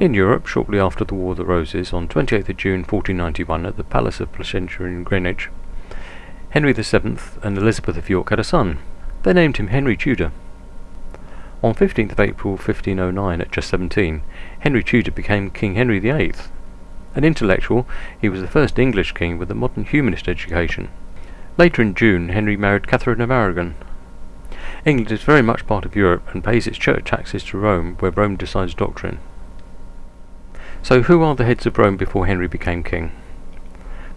In Europe, shortly after the War of the Roses, on 28th June 1491 at the Palace of Placentia in Greenwich, Henry VII and Elizabeth of York had a son. They named him Henry Tudor. On 15th of April 1509, at just 17, Henry Tudor became King Henry VIII. An intellectual, he was the first English king with a modern humanist education. Later in June, Henry married Catherine of Aragon. England is very much part of Europe and pays its church taxes to Rome, where Rome decides doctrine. So who are the heads of Rome before Henry became king?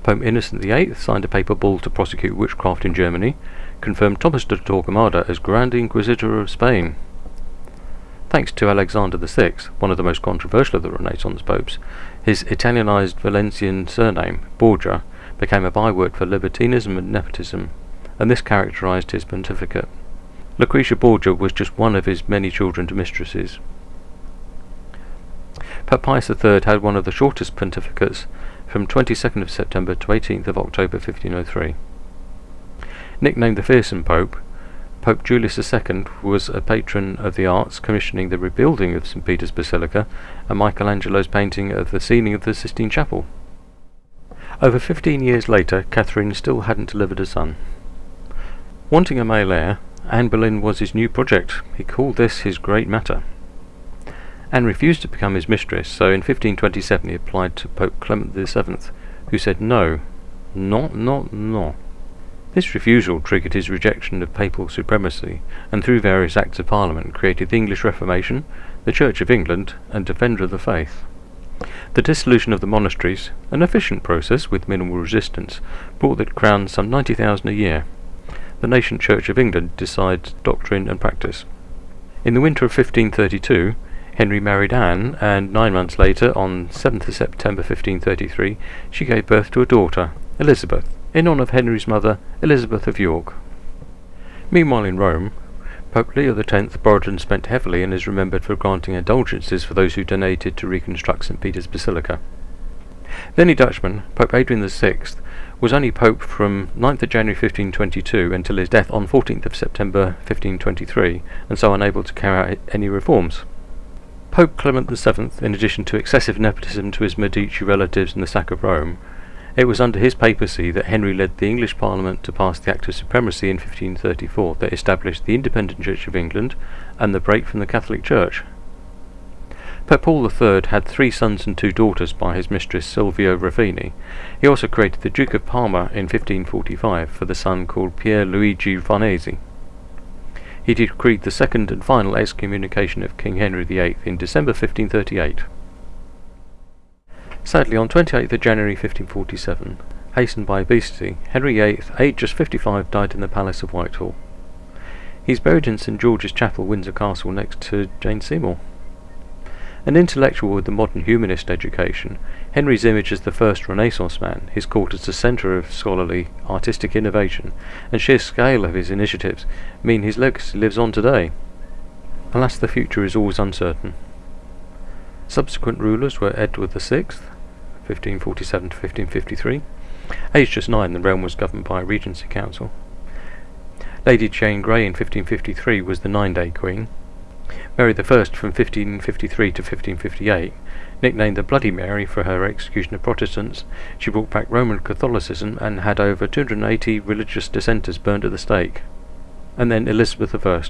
Pope Innocent VIII signed a papal bull to prosecute witchcraft in Germany, confirmed Thomas de Torquemada as Grand Inquisitor of Spain. Thanks to Alexander VI, one of the most controversial of the Renaissance popes, his Italianized Valencian surname, Borgia, became a byword for libertinism and nepotism, and this characterized his pontificate. Lucretia Borgia was just one of his many children to mistresses. Pope Pius III had one of the shortest pontificates from 22nd of September to 18th of October 1503. Nicknamed the Fearsome Pope, Pope Julius II was a patron of the arts, commissioning the rebuilding of St. Peter's Basilica and Michelangelo's painting of the ceiling of the Sistine Chapel. Over fifteen years later, Catherine still hadn't delivered a son. Wanting a male heir, Anne Boleyn was his new project. He called this his great matter. Anne refused to become his mistress, so in 1527 he applied to Pope Clement VII, who said no, not, not, no. This refusal triggered his rejection of papal supremacy, and through various acts of parliament created the English Reformation, the Church of England, and Defender of the Faith. The dissolution of the monasteries, an efficient process with minimal resistance, brought the crown some 90,000 a year. The nascent Church of England decides doctrine and practice. In the winter of 1532, Henry married Anne, and nine months later, on 7th of September 1533, she gave birth to a daughter, Elizabeth, in honour of Henry's mother, Elizabeth of York. Meanwhile in Rome, Pope Leo X borrowed and spent heavily and is remembered for granting indulgences for those who donated to reconstruct St. Peter's Basilica. Then a Dutchman, Pope Adrian VI, was only Pope from 9th of January 1522 until his death on 14th of September 1523, and so unable to carry out any reforms. Pope Clement VII, in addition to excessive nepotism to his Medici relatives and the sack of Rome, it was under his papacy that Henry led the English Parliament to pass the Act of Supremacy in 1534 that established the independent Church of England and the break from the Catholic Church. Pope Paul III had three sons and two daughters by his mistress Silvia Ruffini. He also created the Duke of Parma in 1545 for the son called Pier Luigi Farnese he decreed the second and final excommunication of King Henry VIII in December 1538. Sadly, on 28th of January 1547, hastened by obesity, Henry VIII, aged just 55, died in the Palace of Whitehall. He is buried in St George's Chapel, Windsor Castle, next to Jane Seymour. An intellectual with the modern humanist education, Henry's image as the first Renaissance man, his court as the centre of scholarly, artistic innovation, and sheer scale of his initiatives mean his legacy lives on today. Alas, the future is always uncertain. Subsequent rulers were Edward VI, 1547 to 1553. Aged just nine, the realm was governed by a regency council. Lady Jane Grey in 1553 was the nine-day queen. Mary I from 1553 to 1558, nicknamed the Bloody Mary for her execution of Protestants, she brought back Roman Catholicism and had over 280 religious dissenters burned at the stake. And then Elizabeth I.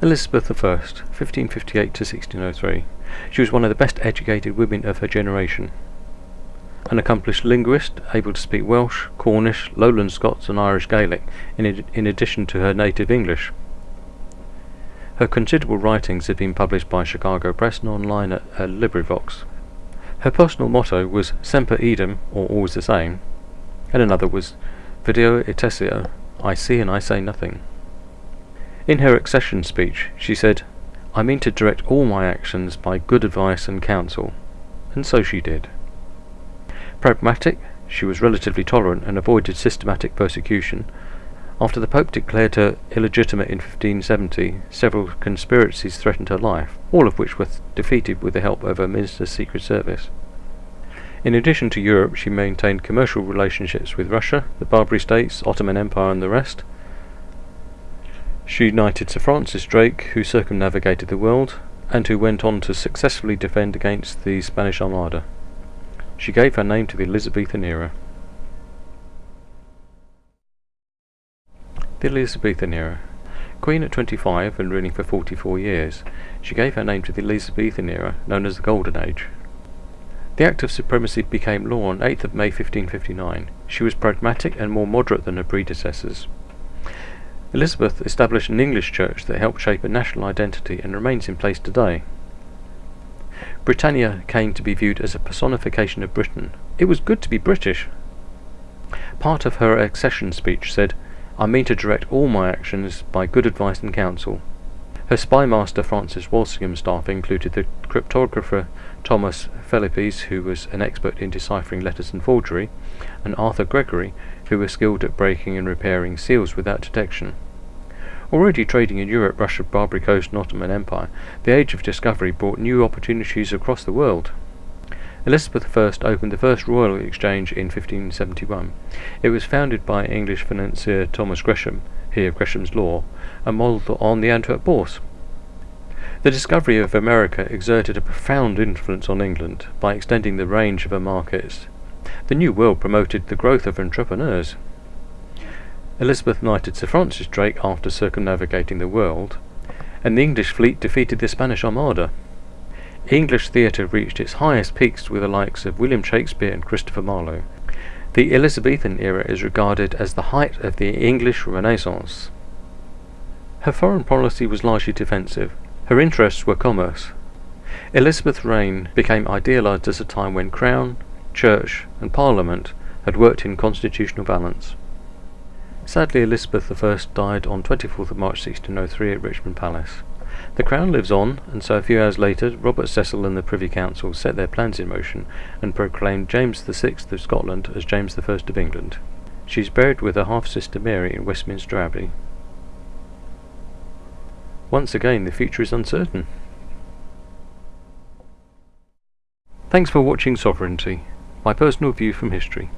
Elizabeth I, 1558 to 1603. She was one of the best educated women of her generation. An accomplished linguist, able to speak Welsh, Cornish, Lowland Scots and Irish Gaelic, in, in addition to her native English. Her considerable writings have been published by Chicago Press and online at, at LibriVox. Her personal motto was Semper Idem, or always the same, and another was Video et I see and I say nothing. In her accession speech, she said, I mean to direct all my actions by good advice and counsel, and so she did. Pragmatic, she was relatively tolerant and avoided systematic persecution, after the Pope declared her illegitimate in 1570, several conspiracies threatened her life, all of which were defeated with the help of her minister's secret service. In addition to Europe, she maintained commercial relationships with Russia, the Barbary States, Ottoman Empire and the rest. She united Sir Francis Drake, who circumnavigated the world, and who went on to successfully defend against the Spanish Armada. She gave her name to the Elizabethan era. The Elizabethan era. Queen at 25 and ruling for 44 years, she gave her name to the Elizabethan era, known as the Golden Age. The Act of Supremacy became law on 8th of May 1559. She was pragmatic and more moderate than her predecessors. Elizabeth established an English church that helped shape a national identity and remains in place today. Britannia came to be viewed as a personification of Britain. It was good to be British. Part of her accession speech said, I mean to direct all my actions by good advice and counsel. Her spymaster Francis Walsingham's staff included the cryptographer Thomas Phelippes, who was an expert in deciphering letters and forgery, and Arthur Gregory, who was skilled at breaking and repairing seals without detection. Already trading in Europe, Russia, Barbary Coast, and Ottoman Empire, the Age of Discovery brought new opportunities across the world. Elizabeth I opened the first Royal Exchange in 1571. It was founded by English financier Thomas Gresham, he of Gresham's Law, and modelled on the Antwerp Bourse. The discovery of America exerted a profound influence on England by extending the range of her markets. The New World promoted the growth of entrepreneurs. Elizabeth knighted Sir Francis Drake after circumnavigating the world, and the English fleet defeated the Spanish Armada. English theatre reached its highest peaks with the likes of William Shakespeare and Christopher Marlowe. The Elizabethan era is regarded as the height of the English Renaissance. Her foreign policy was largely defensive. Her interests were commerce. Elizabeth's reign became idealised as a time when Crown, Church, and Parliament had worked in constitutional balance. Sadly, Elizabeth I died on 24th of March 1603 at Richmond Palace. The Crown lives on, and so a few hours later, Robert Cecil and the Privy Council set their plans in motion and proclaimed James VI of Scotland as James I of England. She is buried with her half-sister Mary in Westminster Abbey. Once again, the future is uncertain. Thanks for watching Sovereignty, my personal view from history.